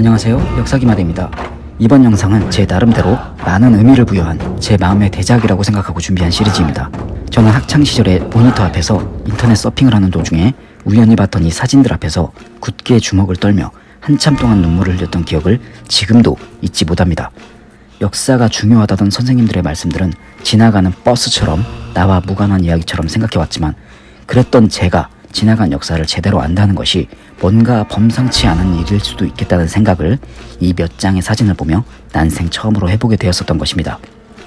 안녕하세요. 역사기마대입니다. 이번 영상은 제 나름대로 많은 의미를 부여한 제 마음의 대작이라고 생각하고 준비한 시리즈입니다. 저는 학창시절에 모니터 앞에서 인터넷 서핑을 하는 도중에 우연히 봤던 이 사진들 앞에서 굳게 주먹을 떨며 한참 동안 눈물을 흘렸던 기억을 지금도 잊지 못합니다. 역사가 중요하다던 선생님들의 말씀들은 지나가는 버스처럼 나와 무관한 이야기처럼 생각해왔지만 그랬던 제가 지나간 역사를 제대로 안다는 것이 뭔가 범상치 않은 일일 수도 있겠다는 생각을 이 몇 장의 사진을 보며 난생 처음으로 해보게 되었었던 것입니다.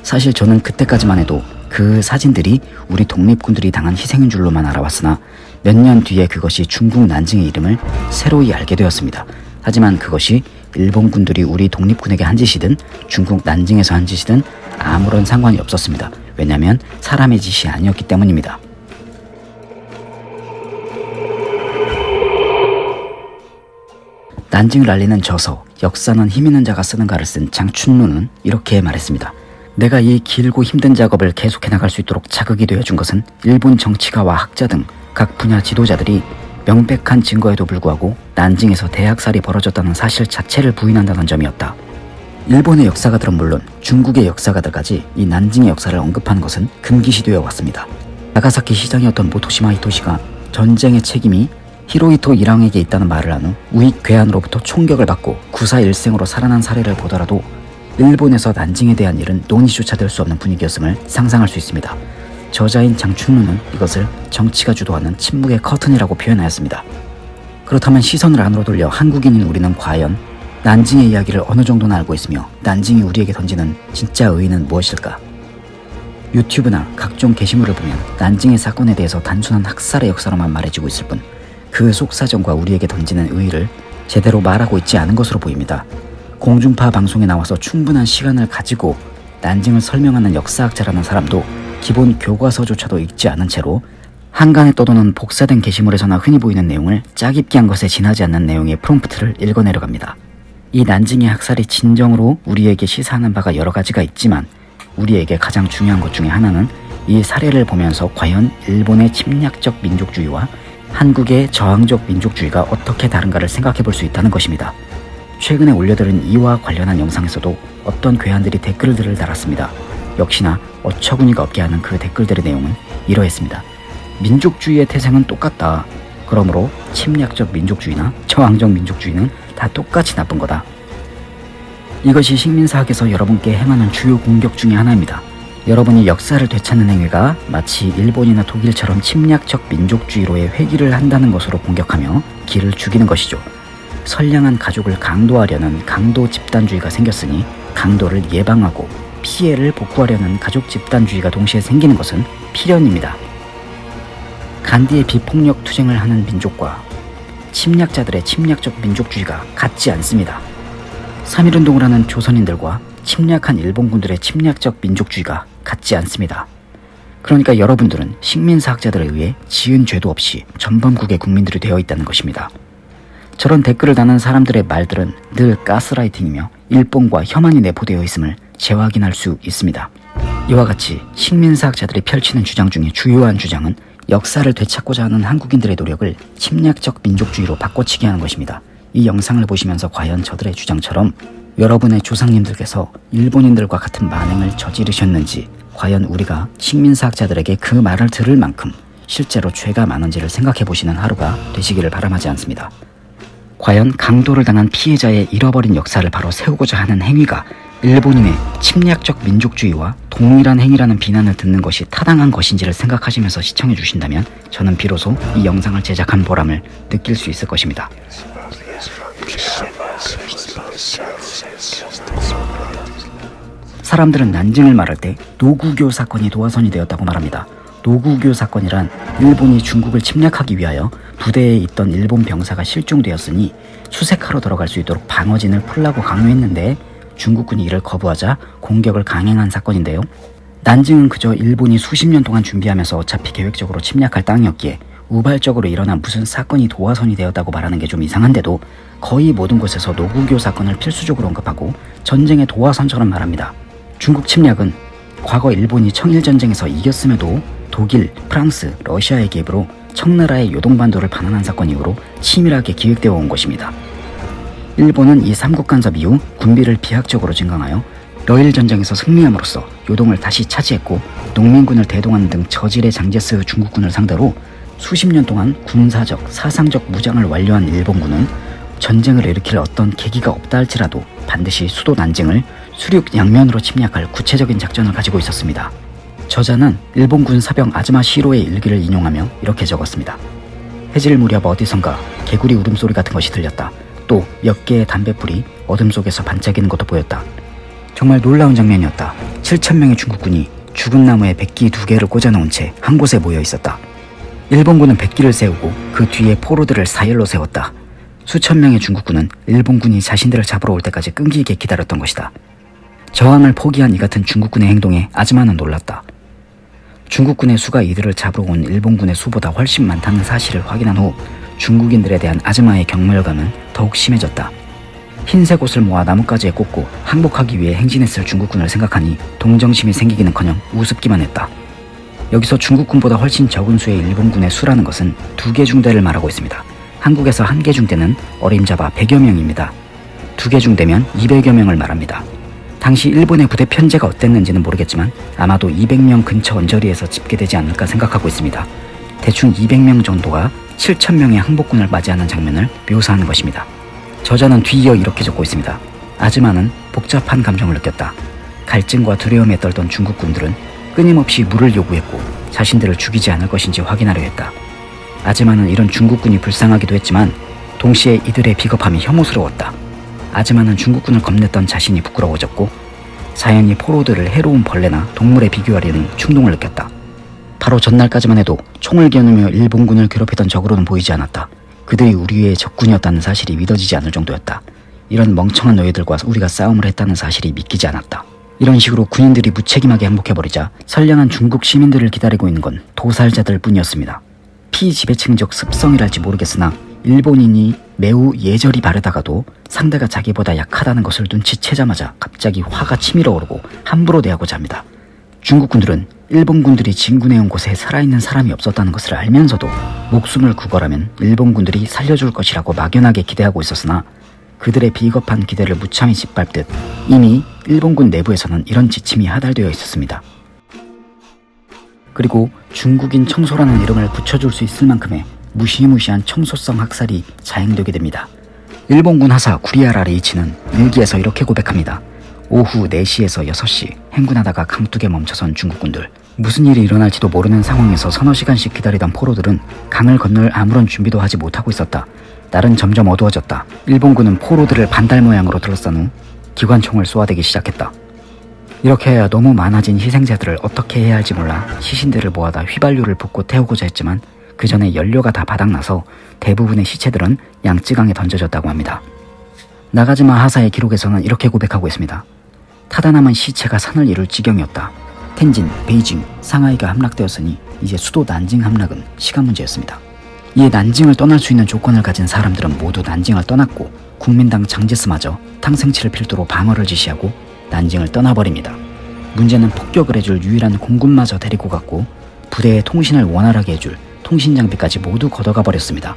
사실 저는 그때까지만 해도 그 사진들이 우리 독립군들이 당한 희생인 줄로만 알아왔으나 몇 년 뒤에 그것이 중국 난징의 이름을 새로이 알게 되었습니다. 하지만 그것이 일본군들이 우리 독립군에게 한 짓이든 중국 난징에서 한 짓이든 아무런 상관이 없었습니다. 왜냐하면 사람의 짓이 아니었기 때문입니다. 난징 랄리는 져서 역사는 힘있는 자가 쓰는 가를 쓴 장춘루는 이렇게 말했습니다. 내가 이 길고 힘든 작업을 계속해 나갈 수 있도록 자극이 되어준 것은 일본 정치가와 학자 등 각 분야 지도자들이 명백한 증거에도 불구하고 난징에서 대학살이 벌어졌다는 사실 자체를 부인한다는 점이었다. 일본의 역사가들은 물론 중국의 역사가들까지 이 난징의 역사를 언급하는 것은 금기시되어 왔습니다. 나가사키 시장이었던 모토시마 히토시가 전쟁의 책임이 히로히토 일왕에게 있다는 말을 한 후 우익 괴한으로부터 총격을 받고 구사일생으로 살아난 사례를 보더라도 일본에서 난징에 대한 일은 논의조차 될 수 없는 분위기였음을 상상할 수 있습니다. 저자인 장춘루는 이것을 정치가 주도하는 침묵의 커튼이라고 표현하였습니다. 그렇다면 시선을 안으로 돌려 한국인인 우리는 과연 난징의 이야기를 어느 정도나 알고 있으며 난징이 우리에게 던지는 진짜 의의는 무엇일까? 유튜브나 각종 게시물을 보면 난징의 사건에 대해서 단순한 학살의 역사로만 말해지고 있을 뿐 그 속사정과 우리에게 던지는 의의를 제대로 말하고 있지 않은 것으로 보입니다. 공중파 방송에 나와서 충분한 시간을 가지고 난징을 설명하는 역사학자라는 사람도 기본 교과서조차도 읽지 않은 채로 한간에 떠도는 복사된 게시물에서나 흔히 보이는 내용을 짜깁기 한 것에 지나지 않는 내용의 프롬프트를 읽어내려갑니다. 이 난징의 학살이 진정으로 우리에게 시사하는 바가 여러 가지가 있지만 우리에게 가장 중요한 것 중에 하나는 이 사례를 보면서 과연 일본의 침략적 민족주의와 한국의 저항적 민족주의가 어떻게 다른가를 생각해 볼 수 있다는 것입니다. 최근에 올려드린 이와 관련한 영상에서도 어떤 괴한들이 댓글들을 달았습니다. 역시나 어처구니가 없게 하는 그 댓글들의 내용은 이러했습니다. 민족주의의 태생은 똑같다. 그러므로 침략적 민족주의나 저항적 민족주의는 다 똑같이 나쁜 거다. 이것이 식민사학에서 여러분께 행하는 주요 공격 중의 하나입니다. 여러분이 역사를 되찾는 행위가 마치 일본이나 독일처럼 침략적 민족주의로의 회귀를 한다는 것으로 공격하며 길을 죽이는 것이죠. 선량한 가족을 강도하려는 강도 집단주의가 생겼으니 강도를 예방하고 피해를 복구하려는 가족 집단주의가 동시에 생기는 것은 필연입니다. 간디의 비폭력 투쟁을 하는 민족과 침략자들의 침략적 민족주의가 같지 않습니다. 3.1운동을 하는 조선인들과 침략한 일본군들의 침략적 민족주의가 같지 않습니다. 그러니까 여러분들은 식민사학자들에 의해 지은 죄도 없이 전범국의 국민들이 되어 있다는 것입니다. 저런 댓글을 다는 사람들의 말들은 늘 가스라이팅이며 일본과 혐한이 내포되어 있음을 재확인할 수 있습니다. 이와 같이 식민사학자들이 펼치는 주장 중에 주요한 주장은 역사를 되찾고자 하는 한국인들의 노력을 침략적 민족주의로 바꿔치기 하는 것입니다. 이 영상을 보시면서 과연 저들의 주장처럼 여러분의 조상님들께서 일본인들과 같은 만행을 저지르셨는지 과연 우리가 식민사학자들에게 그 말을 들을 만큼 실제로 죄가 많은지를 생각해 보시는 하루가 되시기를 바람하지 않습니다. 과연 강도를 당한 피해자의 잃어버린 역사를 바로 세우고자 하는 행위가 일본인의 침략적 민족주의와 동일한 행위라는 비난을 듣는 것이 타당한 것인지를 생각하시면서 시청해 주신다면 저는 비로소 이 영상을 제작한 보람을 느낄 수 있을 것입니다. 사람들은 난징을 말할 때 노구교 사건이 도화선이 되었다고 말합니다. 노구교 사건이란 일본이 중국을 침략하기 위하여 부대에 있던 일본 병사가 실종되었으니 수색하러 들어갈 수 있도록 방어진을 풀라고 강요했는데 중국군이 이를 거부하자 공격을 강행한 사건인데요. 난징은 그저 일본이 수십 년 동안 준비하면서 어차피 계획적으로 침략할 땅이었기에 우발적으로 일어난 무슨 사건이 도화선이 되었다고 말하는 게 좀 이상한데도 거의 모든 곳에서 노구교 사건을 필수적으로 언급하고 전쟁의 도화선처럼 말합니다. 중국 침략은 과거 일본이 청일전쟁에서 이겼음에도 독일, 프랑스, 러시아의 개입으로 청나라의 요동반도를 반환한 사건 이후로 치밀하게 기획되어 온 것입니다. 일본은 이 삼국 간섭 이후 군비를 비약적으로 증강하여 러일 전쟁에서 승리함으로써 요동을 다시 차지했고 농민군을 대동하는 등 저질의 장제스 중국군을 상대로 수십 년 동안 군사적, 사상적 무장을 완료한 일본군은 전쟁을 일으킬 어떤 계기가 없다 할지라도 반드시 수도 난징을 수륙 양면으로 침략할 구체적인 작전을 가지고 있었습니다. 저자는 일본군 사병 아즈마 시로의 일기를 인용하며 이렇게 적었습니다. 해질 무렵 어디선가 개구리 울음소리 같은 것이 들렸다. 또 몇 개의 담뱃불이 어둠 속에서 반짝이는 것도 보였다. 정말 놀라운 장면이었다. 7천명의 중국군이 죽은 나무에 백기 두 개를 꽂아놓은 채 한 곳에 모여 있었다. 일본군은 백기를 세우고 그 뒤에 포로들을 사열로 세웠다. 수천 명의 중국군은 일본군이 자신들을 잡으러 올 때까지 끈기 있게 기다렸던 것이다. 저항을 포기한 이 같은 중국군의 행동에 아즈마는 놀랐다. 중국군의 수가 이들을 잡으러 온 일본군의 수보다 훨씬 많다는 사실을 확인한 후 중국인들에 대한 아즈마의 경멸감은 더욱 심해졌다. 흰색 옷을 모아 나뭇가지에 꽂고 항복하기 위해 행진했을 중국군을 생각하니 동정심이 생기기는커녕 우습기만 했다. 여기서 중국군보다 훨씬 적은 수의 일본군의 수라는 것은 두 개 중대를 말하고 있습니다. 한국에서 한 개 중대는 어림잡아 100여 명입니다. 두 개 중대면 200여 명을 말합니다. 당시 일본의 부대 편제가 어땠는지는 모르겠지만 아마도 200명 근처 언저리에서 집계되지 않을까 생각하고 있습니다. 대충 200명 정도가 7천명의 항복군을 맞이하는 장면을 묘사하는 것입니다. 저자는 뒤이어 이렇게 적고 있습니다. 아즈마는 복잡한 감정을 느꼈다. 갈증과 두려움에 떨던 중국군들은 끊임없이 물을 요구했고 자신들을 죽이지 않을 것인지 확인하려 했다. 아즈마는 이런 중국군이 불쌍하기도 했지만 동시에 이들의 비겁함이 혐오스러웠다. 아즈마는 중국군을 겁냈던 자신이 부끄러워졌고 자연히 포로들을 해로운 벌레나 동물에 비교하려는 충동을 느꼈다. 바로 전날까지만 해도 총을 겨누며 일본군을 괴롭히던 적으로는 보이지 않았다. 그들이 우리의 적군이었다는 사실이 믿어지지 않을 정도였다. 이런 멍청한 너희들과 우리가 싸움을 했다는 사실이 믿기지 않았다. 이런 식으로 군인들이 무책임하게 항복해버리자 선량한 중국 시민들을 기다리고 있는 건 도살자들 뿐이었습니다. 피지배층적 습성이랄지 모르겠으나 일본인이 매우 예절이 바르다가도 상대가 자기보다 약하다는 것을 눈치채자마자 갑자기 화가 치밀어 오르고 함부로 대하고자 합니다. 중국군들은 일본군들이 진군해온 곳에 살아있는 사람이 없었다는 것을 알면서도 목숨을 구걸하면 일본군들이 살려줄 것이라고 막연하게 기대하고 있었으나 그들의 비겁한 기대를 무참히 짓밟듯 이미 일본군 내부에서는 이런 지침이 하달되어 있었습니다. 그리고 중국인 청소라는 이름을 붙여줄 수 있을 만큼의 무시무시한 청소성 학살이 자행되게 됩니다. 일본군 하사 구리아라 레이치는 일기에서 이렇게 고백합니다. 오후 4시에서 6시 행군하다가 강둑에 멈춰선 중국군들 무슨 일이 일어날지도 모르는 상황에서 서너 시간씩 기다리던 포로들은 강을 건널 아무런 준비도 하지 못하고 있었다. 날은 점점 어두워졌다. 일본군은 포로들을 반달 모양으로 둘러싼 후 기관총을 쏘아대기 시작했다. 이렇게 해야 너무 많아진 희생자들을 어떻게 해야 할지 몰라 시신들을 모아다 휘발유를 붓고 태우고자 했지만 그 전에 연료가 다 바닥나서 대부분의 시체들은 양쯔강에 던져졌다고 합니다. 나가지마 하사의 기록에서는 이렇게 고백하고 있습니다. 타다 남은 시체가 산을 이룰 지경이었다. 텐진, 베이징, 상하이가 함락되었으니 이제 수도 난징 함락은 시간 문제였습니다. 이에 난징을 떠날 수 있는 조건을 가진 사람들은 모두 난징을 떠났고 국민당 장제스마저 탕생치를 필두로 방어를 지시하고 난징을 떠나버립니다. 문제는 폭격을 해줄 유일한 공군마저 데리고 갔고 부대의 통신을 원활하게 해줄 통신 장비까지 모두 걷어가 버렸습니다.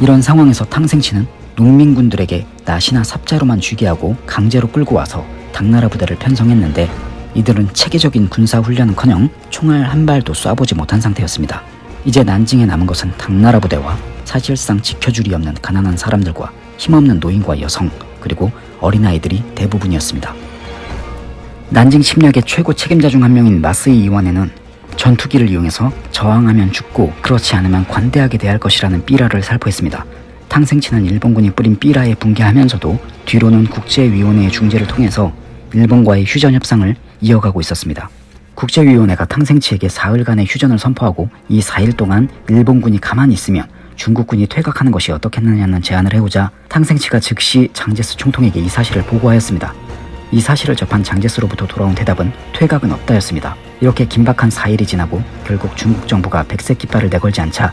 이런 상황에서 탕생치는 농민군들에게 낫이나 삽자로만 쥐게 하고 강제로 끌고 와서 당나라 부대를 편성했는데 이들은 체계적인 군사 훈련은커녕 총알 한 발도 쏴보지 못한 상태였습니다. 이제 난징에 남은 것은 당나라 부대와 사실상 지켜줄이 없는 가난한 사람들과 힘없는 노인과 여성 그리고 어린아이들이 대부분이었습니다. 난징 침략의 최고 책임자 중 한 명인 마스이 이완에는 전투기를 이용해서 저항하면 죽고 그렇지 않으면 관대하게 대할 것이라는 삐라를 살포했습니다. 탕생치는 일본군이 뿌린 삐라에 붕괴하면서도 뒤로는 국제위원회의 중재를 통해서 일본과의 휴전 협상을 이어가고 있었습니다. 국제위원회가 탕생치에게 사흘간의 휴전을 선포하고 이 4일 동안 일본군이 가만히 있으면 중국군이 퇴각하는 것이 어떻겠느냐는 제안을 해오자 탕생치가 즉시 장제스 총통에게 이 사실을 보고하였습니다. 이 사실을 접한 장제스로부터 돌아온 대답은 퇴각은 없다였습니다. 이렇게 긴박한 4일이 지나고 결국 중국 정부가 백색 깃발을 내걸지 않자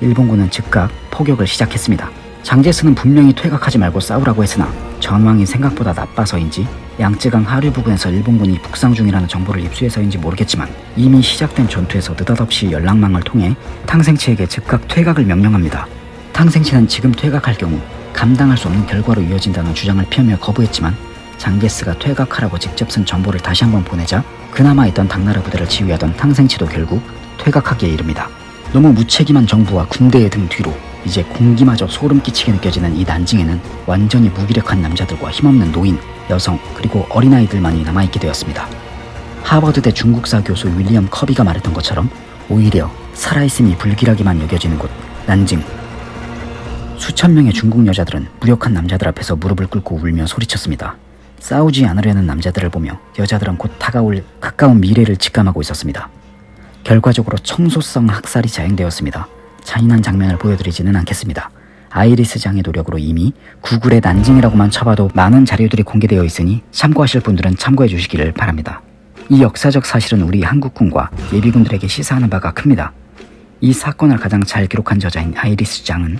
일본군은 즉각 포격을 시작했습니다. 장제스는 분명히 퇴각하지 말고 싸우라고 했으나 전황이 생각보다 나빠서인지 양쯔강 하류 부근에서 일본군이 북상 중이라는 정보를 입수해서인지 모르겠지만 이미 시작된 전투에서 느닷없이 연락망을 통해 탕생치에게 즉각 퇴각을 명령합니다. 탕생치는 지금 퇴각할 경우 감당할 수 없는 결과로 이어진다는 주장을 피하며 거부했지만 장게스가 퇴각하라고 직접 쓴 전보를 다시 한번 보내자 그나마 있던 당나라 부대를 지휘하던 탕생치도 결국 퇴각하기에 이릅니다. 너무 무책임한 정부와 군대의 등 뒤로 이제 공기마저 소름 끼치게 느껴지는 이 난징에는 완전히 무기력한 남자들과 힘없는 노인, 여성 그리고 어린아이들만이 남아있게 되었습니다. 하버드대 중국사 교수 윌리엄 커비가 말했던 것처럼 오히려 살아있음이 불길하게만 여겨지는 곳 난징 수천 명의 중국 여자들은 무력한 남자들 앞에서 무릎을 꿇고 울며 소리쳤습니다. 싸우지 않으려는 남자들을 보며 여자들은 곧 다가올 가까운 미래를 직감하고 있었습니다. 결과적으로 청소성 학살이 자행되었습니다. 잔인한 장면을 보여드리지는 않겠습니다. 아이리스 장의 노력으로 이미 구글에 난징이라고만 쳐봐도 많은 자료들이 공개되어 있으니 참고하실 분들은 참고해 주시기를 바랍니다. 이 역사적 사실은 우리 한국군과 예비군들에게 시사하는 바가 큽니다. 이 사건을 가장 잘 기록한 저자인 아이리스 장은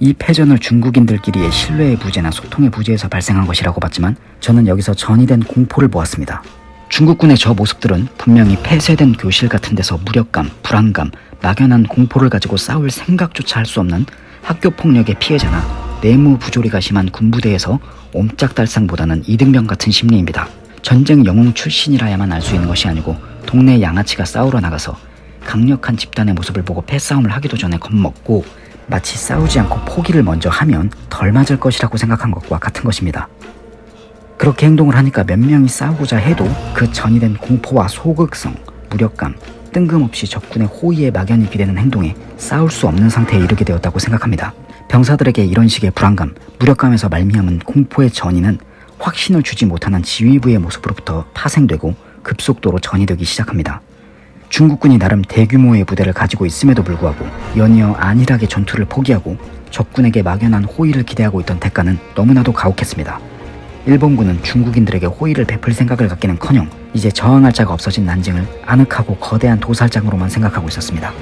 이 패전을 중국인들끼리의 신뢰의 부재나 소통의 부재에서 발생한 것이라고 봤지만 저는 여기서 전이된 공포를 보았습니다. 중국군의 저 모습들은 분명히 폐쇄된 교실 같은 데서 무력감, 불안감, 막연한 공포를 가지고 싸울 생각조차 할 수 없는 학교 폭력의 피해자나 내무 부조리가 심한 군부대에서 옴짝달싹보다는 이등병 같은 심리입니다. 전쟁 영웅 출신이라야만 알 수 있는 것이 아니고 동네 양아치가 싸우러 나가서 강력한 집단의 모습을 보고 패싸움을 하기도 전에 겁먹고 마치 싸우지 않고 포기를 먼저 하면 덜 맞을 것이라고 생각한 것과 같은 것입니다. 그렇게 행동을 하니까 몇 명이 싸우고자 해도 그 전이 된 공포와 소극성, 무력감, 뜬금없이 적군의 호의에 막연히 비대는 행동에 싸울 수 없는 상태에 이르게 되었다고 생각합니다. 병사들에게 이런 식의 불안감, 무력감에서 말미암은 공포의 전이는 확신을 주지 못하는 지휘부의 모습으로부터 파생되고 급속도로 전이되기 시작합니다. 중국군이 나름 대규모의 부대를 가지고 있음에도 불구하고 연이어 안일하게 전투를 포기하고 적군에게 막연한 호의를 기대하고 있던 대가는 너무나도 가혹했습니다. 일본군은 중국인들에게 호의를 베풀 생각을 갖기는커녕 이제 저항할 자가 없어진 난징을 아늑하고 거대한 도살장으로만 생각하고 있었습니다.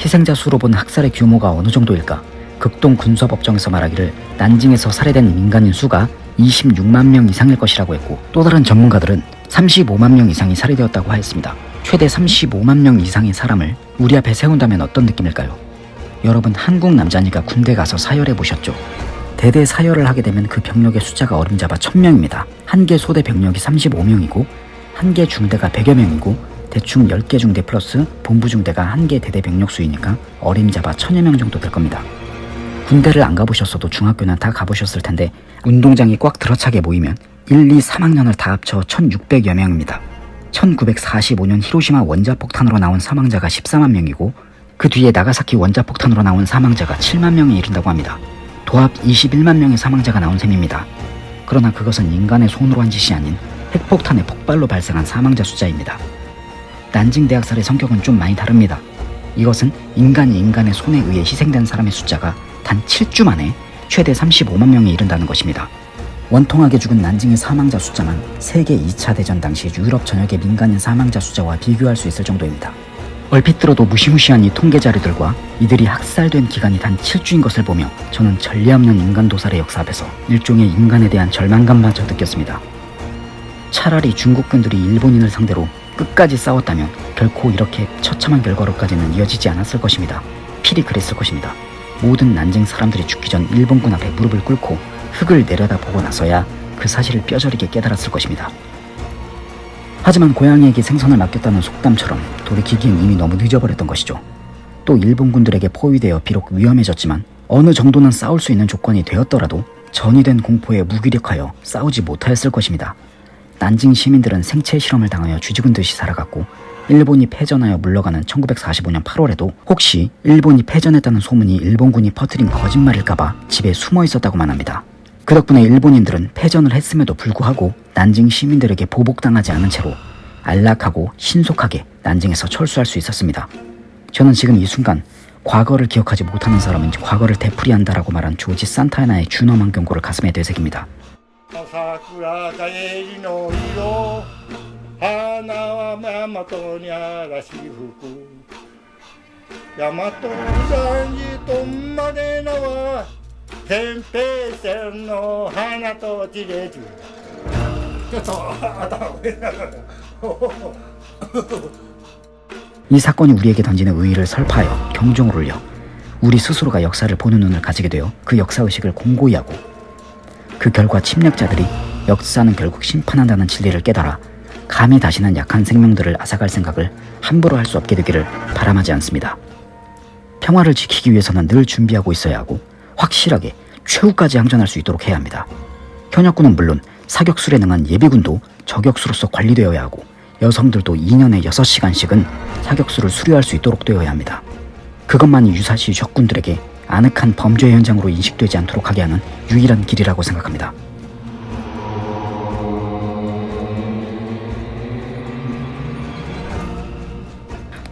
희생자 수로 본 학살의 규모가 어느 정도일까? 극동 군서법정에서 말하기를 난징에서 살해된 민간인 수가 26만 명 이상일 것이라고 했고 또 다른 전문가들은 35만 명 이상이 살해되었다고 하였습니다. 최대 35만 명 이상의 사람을 우리 앞에 세운다면 어떤 느낌일까요? 여러분 한국 남자니까 군대 가서 사열해 보셨죠? 대대 사열을 하게 되면 그 병력의 숫자가 어림잡아 1000명입니다. 한 개 소대 병력이 35명이고 한 개 중대가 100여 명이고 대충 10개 중대 플러스 본부 중대가 한 개 대대 병력 수이니까 어림잡아 1000여 명 정도 될 겁니다. 군대를 안 가보셨어도 중학교는 다 가보셨을 텐데 운동장이 꽉 들어차게 모이면 1, 2, 3학년을 다 합쳐 1600여 명입니다. 1945년 히로시마 원자폭탄으로 나온 사망자가 14만 명이고 그 뒤에 나가사키 원자폭탄으로 나온 사망자가 7만 명에 이른다고 합니다. 도합 21만 명의 사망자가 나온 셈입니다. 그러나 그것은 인간의 손으로 한 짓이 아닌 핵폭탄의 폭발로 발생한 사망자 숫자입니다. 난징 대학살의 성격은 좀 많이 다릅니다. 이것은 인간이 인간의 손에 의해 희생된 사람의 숫자가 단 7주 만에 최대 35만 명에 이른다는 것입니다. 원통하게 죽은 난징의 사망자 숫자만 세계 2차 대전 당시 유럽 전역의 민간인 사망자 숫자와 비교할 수 있을 정도입니다. 얼핏 들어도 무시무시한 이 통계 자료들과 이들이 학살된 기간이 단 7주인 것을 보며 저는 전례 없는 인간 도살의 역사 앞에서 일종의 인간에 대한 절망감마저 느꼈습니다. 차라리 중국군들이 일본인을 상대로 끝까지 싸웠다면 결코 이렇게 처참한 결과로까지는 이어지지 않았을 것입니다. 필히 그랬을 것입니다. 모든 난징 사람들이 죽기 전 일본군 앞에 무릎을 꿇고 흙을 내려다보고 나서야 그 사실을 뼈저리게 깨달았을 것입니다. 하지만 고양이에게 생선을 맡겼다는 속담처럼 돌이키기엔 이미 너무 늦어버렸던 것이죠. 또 일본군들에게 포위되어 비록 위험해졌지만 어느 정도는 싸울 수 있는 조건이 되었더라도 전이된 공포에 무기력하여 싸우지 못하였을 것입니다. 난징 시민들은 생체 실험을 당하여 쥐죽은 듯이 살아갔고 일본이 패전하여 물러가는 1945년 8월에도 혹시 일본이 패전했다는 소문이 일본군이 퍼뜨린 거짓말일까봐 집에 숨어 있었다고만 합니다. 그 덕분에 일본인들은 패전을 했음에도 불구하고 난징 시민들에게 보복당하지 않은 채로 안락하고 신속하게 난징에서 철수할 수 있었습니다. 저는 지금 이 순간 과거를 기억하지 못하는 사람은 과거를 되풀이한다라고 말한 조지 산타나의 준엄한 경고를 가슴에 되새깁니다. 天平線の花と地でちょっと頭上げながら 이 사건이 우리에게 던지는 의의를 설파하여 경종을 울려 우리 스스로가 역사를 보는 눈을 가지게 되어 그 역사의식을 공고히 하고 그 결과 침략자들이 역사는 결국 심판한다는 진리를 깨달아 감히 다시는 약한 생명들을 앗아갈 생각을 함부로 할 수 없게 되기를 바람하지 않습니다. 평화를 지키기 위해서는 늘 준비하고 있어야 하고 확실하게 최후까지 항전할 수 있도록 해야 합니다. 현역군은 물론 사격술에 능한 예비군도 저격수로서 관리되어야 하고 여성들도 2년에 6시간씩은 사격수를 수료할 수 있도록 되어야 합니다. 그것만이 유사시 적군들에게 아늑한 범죄 현장으로 인식되지 않도록 하게 하는 유일한 길이라고 생각합니다.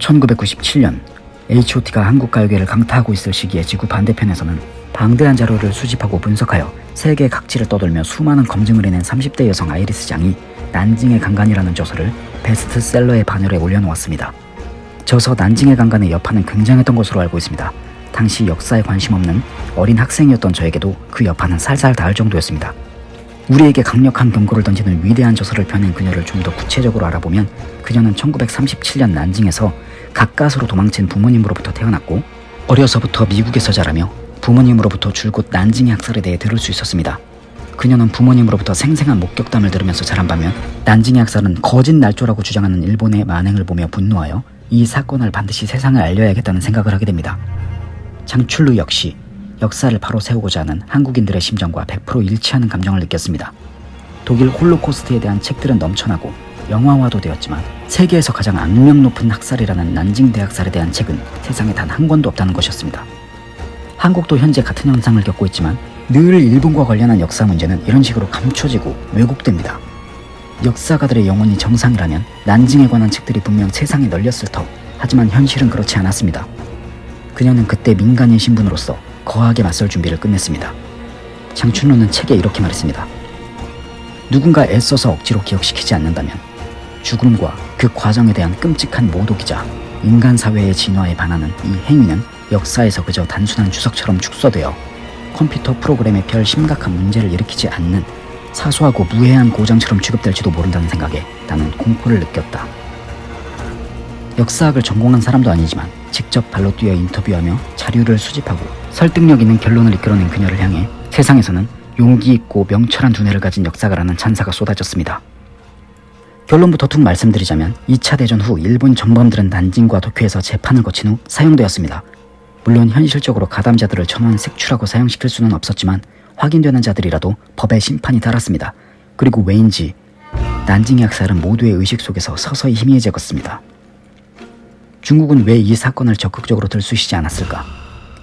(1997년) H.O.T가 한국 가요계를 강타하고 있을 시기에 지구 반대편에서는 방대한 자료를 수집하고 분석하여 세계 각지를 떠돌며 수많은 검증을 해낸 30대 여성 아이리스 장이 난징의 강간이라는 저서를 베스트셀러의 반열에 올려놓았습니다. 저서 난징의 강간의 여파는 굉장했던 것으로 알고 있습니다. 당시 역사에 관심 없는 어린 학생이었던 저에게도 그 여파는 살살 닿을 정도였습니다. 우리에게 강력한 경고를 던지는 위대한 저서를 펴낸 그녀를 좀 더 구체적으로 알아보면 그녀는 1937년 난징에서 가까스로 도망친 부모님으로부터 태어났고 어려서부터 미국에서 자라며 부모님으로부터 줄곧 난징의 학살에 대해 들을 수 있었습니다. 그녀는 부모님으로부터 생생한 목격담을 들으면서 자란 반면 난징의 학살은 거짓 날조라고 주장하는 일본의 만행을 보며 분노하여 이 사건을 반드시 세상에 알려야겠다는 생각을 하게 됩니다. 장출루 역시 역사를 바로 세우고자 하는 한국인들의 심정과 100% 일치하는 감정을 느꼈습니다. 독일 홀로코스트에 대한 책들은 넘쳐나고 영화화도 되었지만 세계에서 가장 악명 높은 학살이라는 난징 대학살에 대한 책은 세상에 단 한 권도 없다는 것이었습니다. 한국도 현재 같은 현상을 겪고 있지만 늘 일본과 관련한 역사 문제는 이런 식으로 감춰지고 왜곡됩니다. 역사가들의 영혼이 정상이라면 난징에 관한 책들이 분명 세상에 널렸을 터 하지만 현실은 그렇지 않았습니다. 그녀는 그때 민간인 신분으로서 거하게 맞설 준비를 끝냈습니다. 장춘호는 책에 이렇게 말했습니다. 누군가 애써서 억지로 기억시키지 않는다면 죽음과 그 과정에 대한 끔찍한 모독이자 인간 사회의 진화에 반하는 이 행위는 역사에서 그저 단순한 주석처럼 축소되어 컴퓨터 프로그램에 별 심각한 문제를 일으키지 않는 사소하고 무해한 고장처럼 취급될지도 모른다는 생각에 나는 공포를 느꼈다. 역사학을 전공한 사람도 아니지만 직접 발로 뛰어 인터뷰하며 자료를 수집하고 설득력 있는 결론을 이끌어낸 그녀를 향해 세상에서는 용기 있고 명철한 두뇌를 가진 역사가라는 찬사가 쏟아졌습니다. 결론부터 툭 말씀드리자면 2차 대전 후 일본 전범들은 난징과 도쿄에서 재판을 거친 후 사용되었습니다. 물론 현실적으로 가담자들을 천원 색출하고 사용시킬 수는 없었지만 확인되는 자들이라도 법의 심판이 달았습니다. 그리고 왜인지 난징의 학살은 모두의 의식 속에서 서서히 희미해졌습니다. 중국은 왜 이 사건을 적극적으로 들쑤시지 않았을까?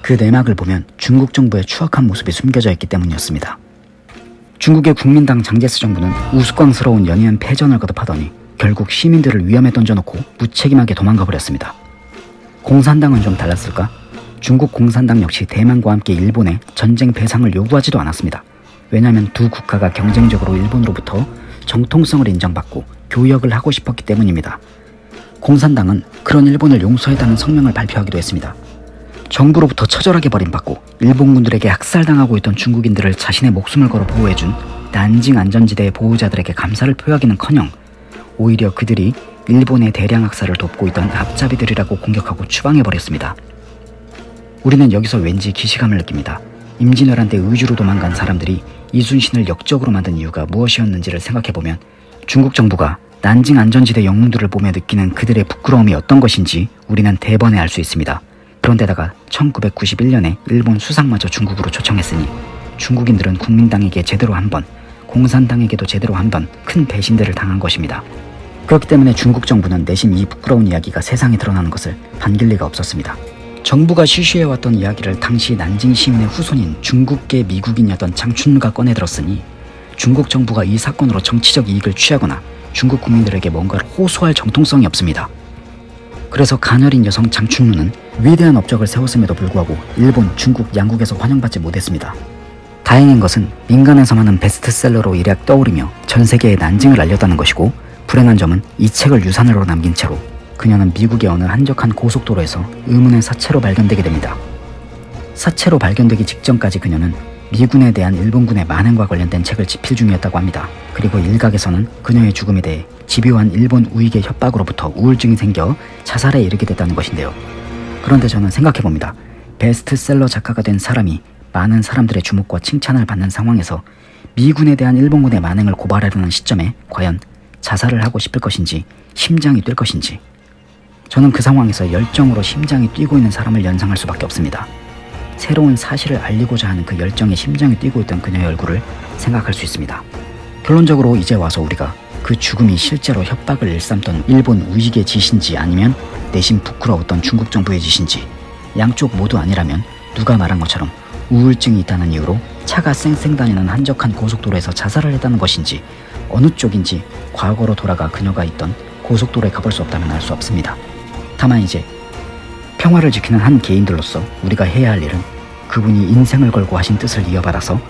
그 내막을 보면 중국 정부의 추악한 모습이 숨겨져 있기 때문이었습니다. 중국의 국민당 장제스 정부는 우스꽝스러운 연이은 패전을 거듭하더니 결국 시민들을 위험에 던져놓고 무책임하게 도망가 버렸습니다. 공산당은 좀 달랐을까? 중국 공산당 역시 대만과 함께 일본에 전쟁 배상을 요구하지도 않았습니다. 왜냐하면 두 국가가 경쟁적으로 일본으로부터 정통성을 인정받고 교역을 하고 싶었기 때문입니다. 공산당은 그런 일본을 용서했다는 성명을 발표하기도 했습니다. 정부로부터 처절하게 버림받고 일본군들에게 학살당하고 있던 중국인들을 자신의 목숨을 걸어 보호해준 난징 안전지대의 보호자들에게 감사를 표하기는커녕 오히려 그들이 일본의 대량 학살을 돕고 있던 앞잡이들이라고 공격하고 추방해버렸습니다. 우리는 여기서 왠지 기시감을 느낍니다. 임진왜란 때 의주로 도망간 사람들이 이순신을 역적으로 만든 이유가 무엇이었는지를 생각해보면 중국 정부가 난징 안전지대 영웅들을 보며 느끼는 그들의 부끄러움이 어떤 것인지 우리는 대번에 알 수 있습니다. 그런데다가 1991년에 일본 수상마저 중국으로 초청했으니 중국인들은 국민당에게 제대로 한 번, 공산당에게도 제대로 한 번 큰 배신들을 당한 것입니다. 그렇기 때문에 중국 정부는 내심 이 부끄러운 이야기가 세상에 드러나는 것을 반길 리가 없었습니다. 정부가 쉬쉬해왔던 이야기를 당시 난징 시민의 후손인 중국계 미국인이었던 장춘루가 꺼내들었으니 중국 정부가 이 사건으로 정치적 이익을 취하거나 중국 국민들에게 뭔가를 호소할 정통성이 없습니다. 그래서 가녀린 여성 장춘루는 위대한 업적을 세웠음에도 불구하고 일본, 중국 양국에서 환영받지 못했습니다. 다행인 것은 민간에서만 은 베스트셀러로 일약 떠오르며 전 세계에 난징을 알렸다는 것이고 불행한 점은 이 책을 유산으로 남긴 채로 그녀는 미국의 어느 한적한 고속도로에서 의문의 사체로 발견되게 됩니다. 사체로 발견되기 직전까지 그녀는 미군에 대한 일본군의 만행과 관련된 책을 집필 중이었다고 합니다. 그리고 일각에서는 그녀의 죽음에 대해 집요한 일본 우익의 협박으로부터 우울증이 생겨 자살에 이르게 됐다는 것인데요. 그런데 저는 생각해봅니다. 베스트셀러 작가가 된 사람이 많은 사람들의 주목과 칭찬을 받는 상황에서 미군에 대한 일본군의 만행을 고발하려는 시점에 과연 자살을 하고 싶을 것인지 심장이 뛸 것인지 저는 그 상황에서 열정으로 심장이 뛰고 있는 사람을 연상할 수밖에 없습니다. 새로운 사실을 알리고자 하는 그 열정에 심장이 뛰고 있던 그녀의 얼굴을 생각할 수 있습니다. 결론적으로 이제 와서 우리가 그 죽음이 실제로 협박을 일삼던 일본 우익의 짓인지 아니면 내심 부끄러웠던 중국 정부의 짓인지 양쪽 모두 아니라면 누가 말한 것처럼 우울증이 있다는 이유로 차가 쌩쌩 다니는 한적한 고속도로에서 자살을 했다는 것인지 어느 쪽인지 과거로 돌아가 그녀가 있던 고속도로에 가볼 수 없다면 알 수 없습니다. 다만 이제 평화를 지키는 한 개인들로서 우리가 해야 할 일은 그분이 인생을 걸고 하신 뜻을 이어받아서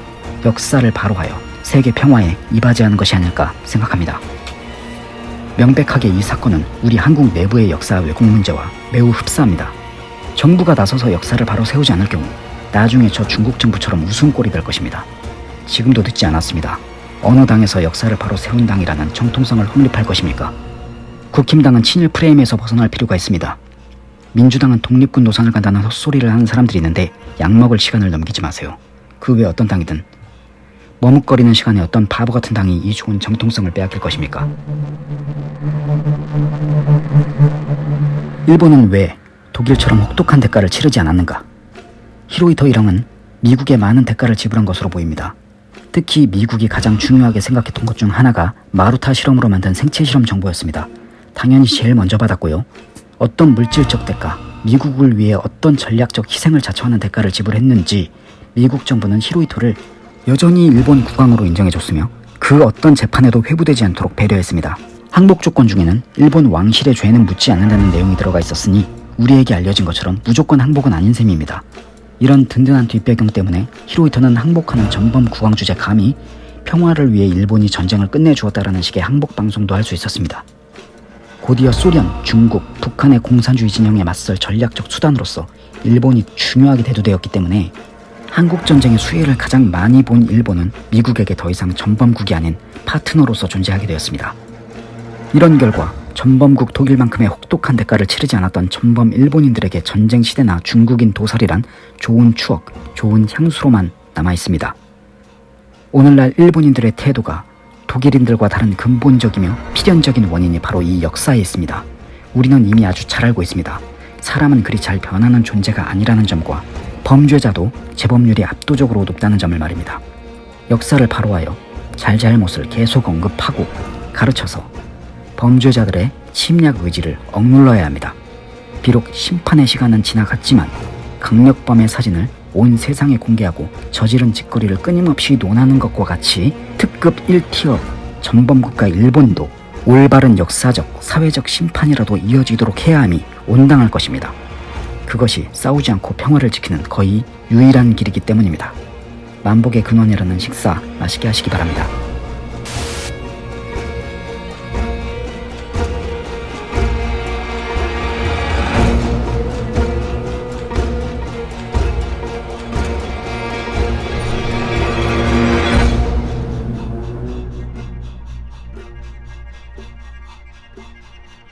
역사를 바로하여 세계 평화에 이바지하는 것이 아닐까 생각합니다. 명백하게 이 사건은 우리 한국 내부의 역사 왜곡 문제와 매우 흡사합니다. 정부가 나서서 역사를 바로 세우지 않을 경우 나중에 저 중국 정부처럼 웃음꼴이 될 것입니다. 지금도 늦지 않았습니다. 어느 당에서 역사를 바로 세운 당이라는 정통성을 확립할 것입니까? 국힘당은 친일 프레임에서 벗어날 필요가 있습니다. 민주당은 독립군 노선을 간다는 헛소리를 하는 사람들이 있는데 약먹을 시간을 넘기지 마세요. 그 외 어떤 당이든 머뭇거리는 시간에 어떤 바보 같은 당이 이 좋은 정통성을 빼앗길 것입니까? 일본은 왜 독일처럼 혹독한 대가를 치르지 않았는가? 히로이토 일왕은 미국에 많은 대가를 지불한 것으로 보입니다. 특히 미국이 가장 중요하게 생각했던 것 중 하나가 마루타 실험으로 만든 생체 실험 정보였습니다. 당연히 제일 먼저 받았고요. 어떤 물질적 대가, 미국을 위해 어떤 전략적 희생을 자처하는 대가를 지불했는지 미국 정부는 히로이토를 여전히 일본 국왕으로 인정해줬으며 그 어떤 재판에도 회부되지 않도록 배려했습니다. 항복 조건 중에는 일본 왕실의 죄는 묻지 않는다는 내용이 들어가 있었으니 우리에게 알려진 것처럼 무조건 항복은 아닌 셈입니다. 이런 든든한 뒷배경 때문에 히로이토는 항복하는 전범 국왕 주제 감히 평화를 위해 일본이 전쟁을 끝내주었다라는 식의 항복 방송도 할 수 있었습니다. 곧이어 소련, 중국, 북한의 공산주의 진영에 맞설 전략적 수단으로서 일본이 중요하게 대두되었기 때문에 한국 전쟁의 수혜를 가장 많이 본 일본은 미국에게 더 이상 전범국이 아닌 파트너로서 존재하게 되었습니다. 이런 결과 전범국 독일만큼의 혹독한 대가를 치르지 않았던 전범 일본인들에게 전쟁 시대나 중국인 도살이란 좋은 추억, 좋은 향수로만 남아 있습니다. 오늘날 일본인들의 태도가 독일인들과 다른 근본적이며 필연적인 원인이 바로 이 역사에 있습니다. 우리는 이미 아주 잘 알고 있습니다. 사람은 그리 잘 변하는 존재가 아니라는 점과 범죄자도 재범률이 압도적으로 높다는 점을 말입니다. 역사를 바로하여 잘잘못을 계속 언급하고 가르쳐서 범죄자들의 침략 의지를 억눌러야 합니다. 비록 심판의 시간은 지나갔지만 강력범의 사진을 온 세상에 공개하고 저지른 짓거리를 끊임없이 논하는 것과 같이 특급 1티어 전범국가 일본도 올바른 역사적, 사회적 심판이라도 이어지도록 해야 함이 온당할 것입니다. 그것이 싸우지 않고 평화를 지키는 거의 유일한 길이기 때문입니다. 만복의 근원이라는 식사 맛있게 하시기 바랍니다.